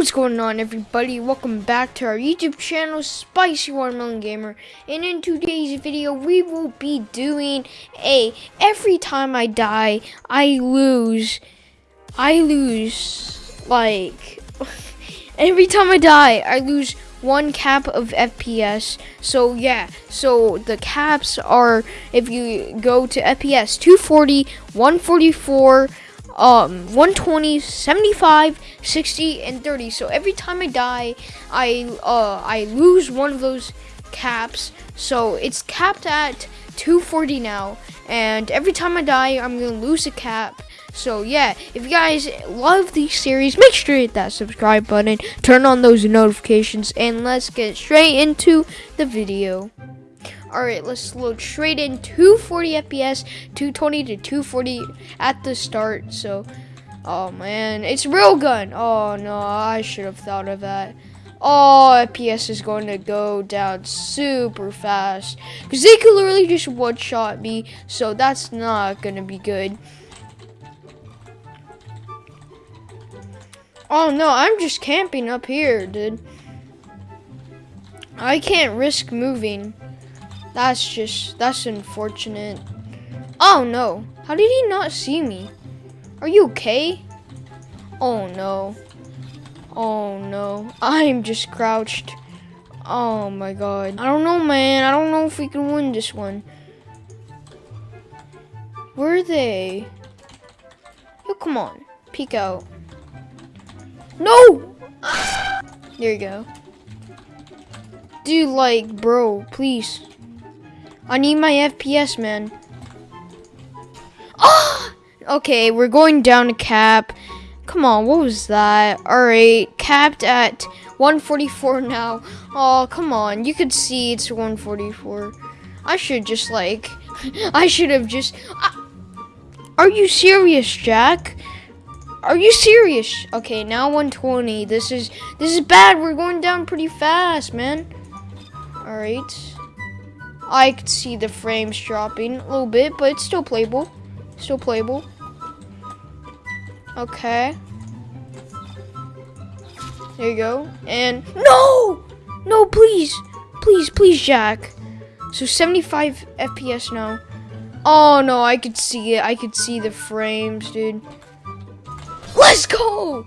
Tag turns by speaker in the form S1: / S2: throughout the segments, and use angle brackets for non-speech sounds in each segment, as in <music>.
S1: What's going on everybody? Welcome back to our YouTube channel, Spicy Watermelon Gamer. And in today's video, we will be doing a, every time I die, I lose, I lose, like, <laughs> every time I die, I lose one cap of FPS. So yeah, so the caps are, if you go to FPS 240, 144, um 120 75 60 and 30 so every time i die i uh i lose one of those caps. So it's capped at 240 now. And every time i die i'm gonna lose a cap. So yeah if you guys love these series make sure to hit that subscribe button. Turn on those notifications. And let's get straight into the video all right, let's load straight in 240 FPS, 220 to 240 at the start. So, oh man, it's railgun. Oh no, I should have thought of that. Oh, FPS is going to go down super fast because they could literally just one shot me. So that's not gonna be good. Oh no, I'm just camping up here, dude. I can't risk moving. That's just, that's unfortunate. Oh no, how did he not see me? Are you okay? Oh no. Oh no, I'm just crouched. Oh my god. I don't know, man. I don't know if we can win this one. Where are they? Oh, come on. Peek out. No! There you go. Dude, like, bro, please. I need my FPS, man. Oh! Okay, we're going down to cap. Come on, what was that? Alright, capped at 144 now. Oh, come on. You could see it's 144. I should just, like... <laughs> I should have just... Uh, are you serious, Jack? Are you serious? Okay, now 120. This is... This is bad. We're going down pretty fast, man. Alright. I could see the frames dropping a little bit, but it's still playable. Still playable. Okay. There you go. And no! No, please. Please, please, Jack. So 75 FPS now. Oh no, I could see it. I could see the frames, dude. Let's go!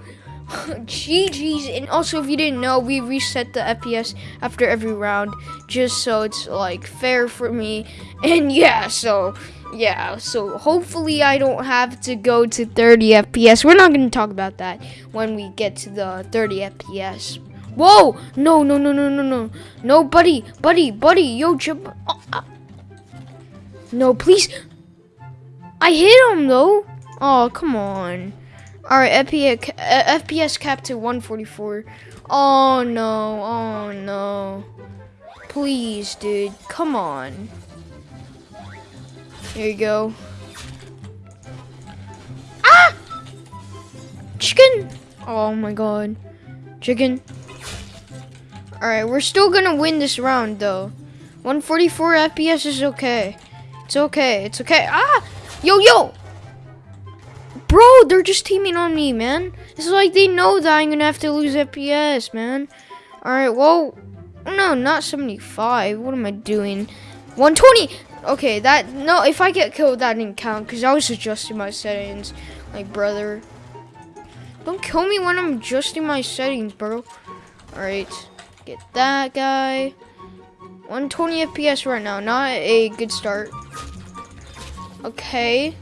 S1: <laughs> GG's. And also, if you didn't know, we reset the FPS after every round just so it's like fair for me. <laughs> And yeah, so yeah, so hopefully I don't have to go to 30 FPS. We're not going to talk about that when we get to the 30 FPS. Whoa! No, no, no, no, no, no. No, buddy, buddy, buddy, yo, chip. Oh, uh. No, please. I hit him, though. Oh, come on. Alright, FPS, uh, FPS cap to 144. Oh no, oh no. Please, dude, come on. Here you go. Ah! Chicken! Oh my god. Chicken. Alright, we're still gonna win this round though. 144 FPS is okay. It's okay, it's okay. Ah! Yo, yo! Bro, they're just teaming on me, man. It's like they know that I'm gonna have to lose FPS, man. Alright, well, no, not 75. What am I doing? 120! Okay, that, no, if I get killed, that didn't count, because I was adjusting my settings. Like, brother. Don't kill me when I'm adjusting my settings, bro. Alright, get that guy. 120 FPS right now, not a good start. Okay.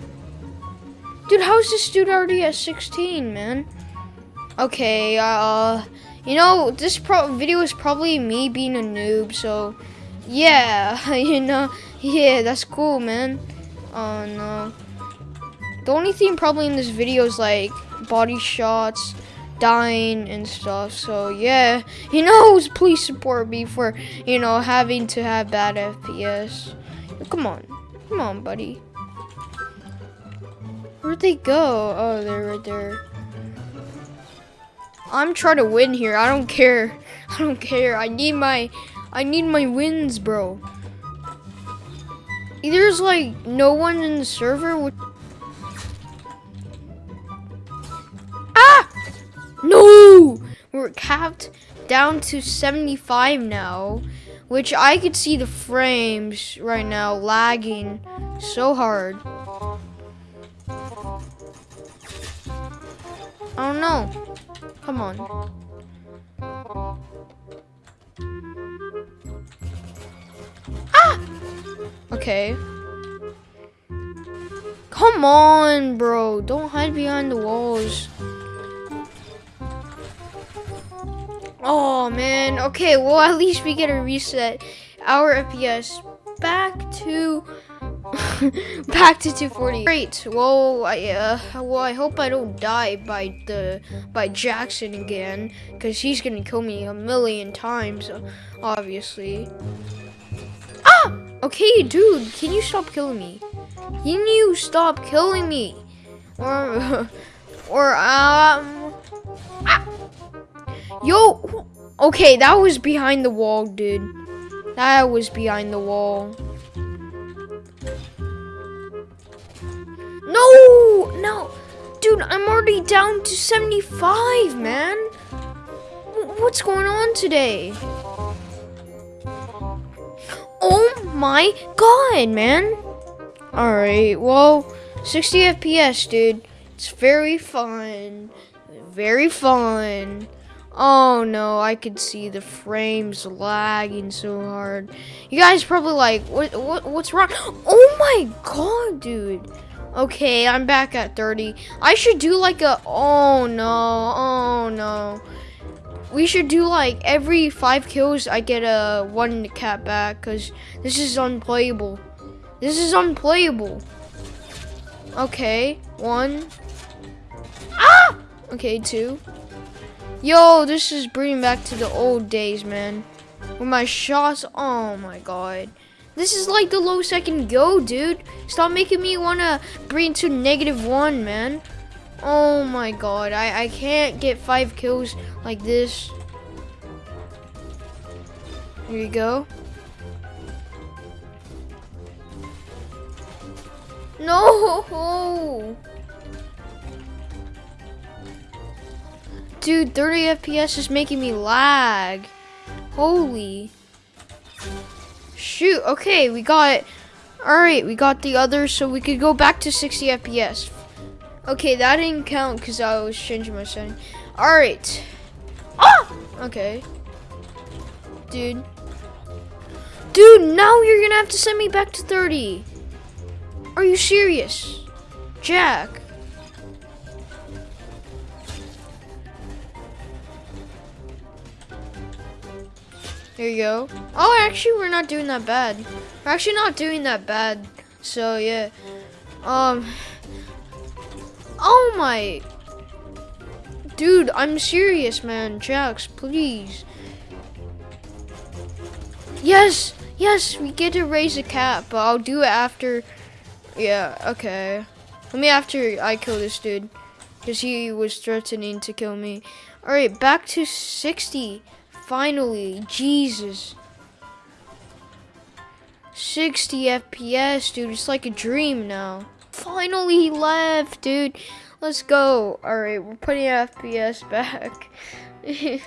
S1: Dude, how's this dude already at 16, man? Okay, uh, you know, this pro video is probably me being a noob, so, yeah, <laughs> you know, yeah, that's cool, man. Oh, no. The only thing probably in this video is, like, body shots, dying, and stuff, so, yeah. <laughs> You know, <laughs> please support me for, you know, having to have bad FPS. Come on. Come on, buddy. Where'd they go? Oh, they're right there. I'm trying to win here. I don't care. <laughs> I don't care. I need my I need my wins, bro. There's like no one in the server. Ah! No! we're capped down to 75 now, which I could see the frames right now lagging so hard. I don't know. Come on. Ah! Okay. Come on, bro. Don't hide behind the walls. Oh, man. Okay, well, at least we get a reset our FPS back to <laughs> back to 240. Great. Well, I uh, well, I hope I don't die by the by Jackson again, cause he's gonna kill me a million times, obviously. Ah! Okay, dude, can you stop killing me? Can you stop killing me? Or, <laughs> or um, ah! yo, okay, that was behind the wall, dude. That was behind the wall. No, no, dude, I'm already down to 75, man. What's going on today? Oh my god, man. Alright, well, 60 FPS, dude. It's very fun. Very fun. Oh no, I could see the frames lagging so hard. You guys probably like, what, what, what's wrong? Oh my god, dude. Okay, I'm back at 30. I should do like a, oh no, oh no. We should do like every five kills I get a one cap back because this is unplayable. This is unplayable. Okay, one. Ah! Okay, two. Yo, this is bringing back to the old days, man. With my shots, oh my god. This is like the low second go, dude. Stop making me want to bring to negative one, man. Oh my god, I, I can't get five kills like this. Here you go. No! Dude, 30 FPS is making me lag. Holy. Shoot, okay, we got... Alright, we got the others, so we could go back to 60 FPS. Okay, that didn't count because I was changing my setting. Alright. Ah! Okay. Dude. Dude, now you're gonna have to send me back to 30. Are you serious? Jack. There you go. Oh, actually, we're not doing that bad. We're actually not doing that bad. So, yeah. Um. Oh, my. Dude, I'm serious, man. Jax, please. Yes, yes, we get to raise a cap, but I'll do it after yeah, okay. Let me after I kill this dude. Because he was threatening to kill me. Alright, back to 60. Finally. Jesus. 60 FPS, dude. It's like a dream now. Finally he left, dude. Let's go. Alright, we're putting FPS back. <laughs>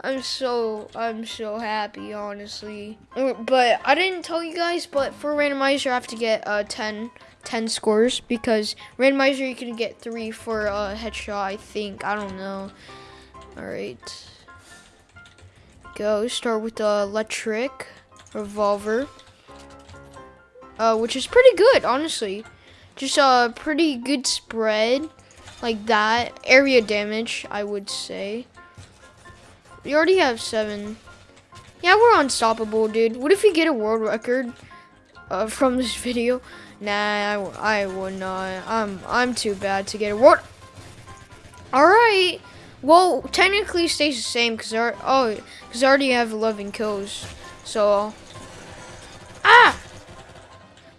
S1: I'm so, I'm so happy, honestly. But I didn't tell you guys, but for randomizer, I have to get uh, 10 10 scores because randomizer you can get three for a headshot I think I don't know all right go start with the electric revolver uh, which is pretty good honestly just a pretty good spread like that area damage I would say we already have seven yeah we're unstoppable dude what if we get a world record uh, from this <laughs> video Nah, I, I would not. I'm I'm too bad to get a world. All right. Well, technically stays the same because I oh because I already have 11 kills. So ah.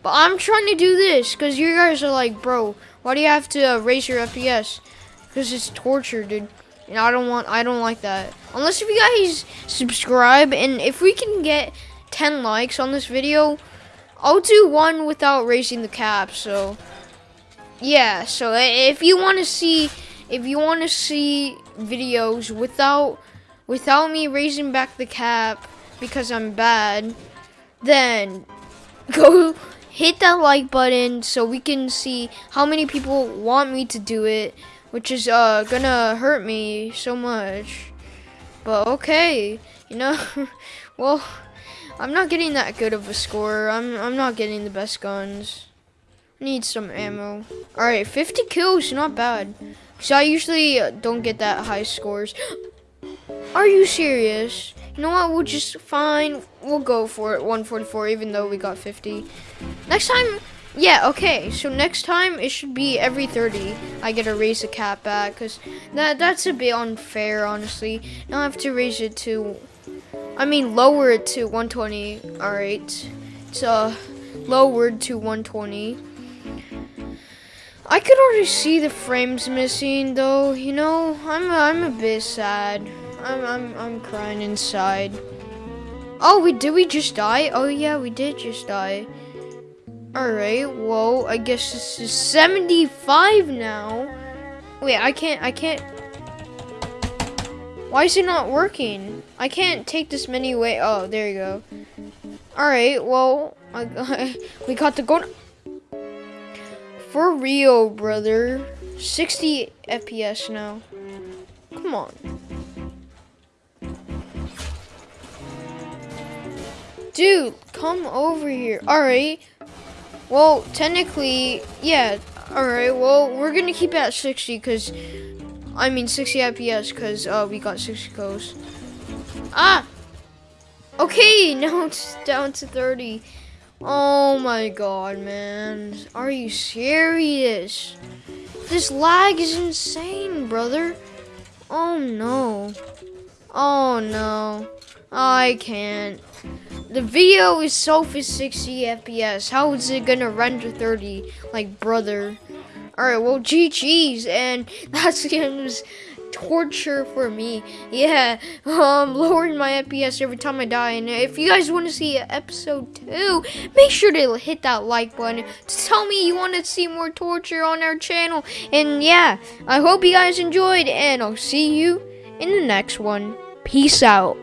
S1: But I'm trying to do this because you guys are like, bro, why do you have to uh, raise your FPS? Because it's torture, dude. And I don't want, I don't like that. Unless if you guys subscribe and if we can get 10 likes on this video, I'll do one without raising the cap. So, yeah. So if you want to see, if you want to see videos without without me raising back the cap because I'm bad, then <laughs> go hit that like button so we can see how many people want me to do it, which is uh gonna hurt me so much. But okay, you know, <laughs> well, I'm not getting that good of a score. I'm I'm not getting the best guns. Need some ammo. All right, 50 kills, not bad. So I usually don't get that high scores. <gasps> Are you serious? You know what? We'll just fine. We'll go for it. 144, even though we got 50. Next time, yeah, okay. So next time it should be every 30. I get to raise the cap back because that that's a bit unfair, honestly. Now I have to raise it to, I mean, lower it to 120. All right, it's uh lowered to 120. I could already see the frames missing, though. You know, I'm I'm a bit sad. I'm I'm I'm crying inside. Oh, we did we just die? Oh yeah, we did just die. All right. Well, I guess this is 75 now. Wait, I can't. I can't. Why is it not working? I can't take this many away. Oh, there you go. All right. Well, I, <laughs> we got the gold. For real, brother. 60 FPS now. Come on. Dude, come over here. Alright. Well, technically, yeah. Alright, well, we're gonna keep it at 60 because, I mean 60 FPS because uh, we got 60 kills. Ah! Okay, <laughs> now it's down to 30. Oh my god, man. Are you serious? This lag is insane, brother. Oh no. Oh no. I can't. The video is so for 60 FPS. How is it gonna render 30? Like, brother. Alright, well, GG's. And <laughs> that's game's torture for me. Yeah, <laughs> um, lowering my FPS every time I die. And if you guys want to see episode 2, make sure to hit that like button to tell me you want to see more torture on our channel. And yeah, I hope you guys enjoyed, and I'll see you in the next one. Peace out.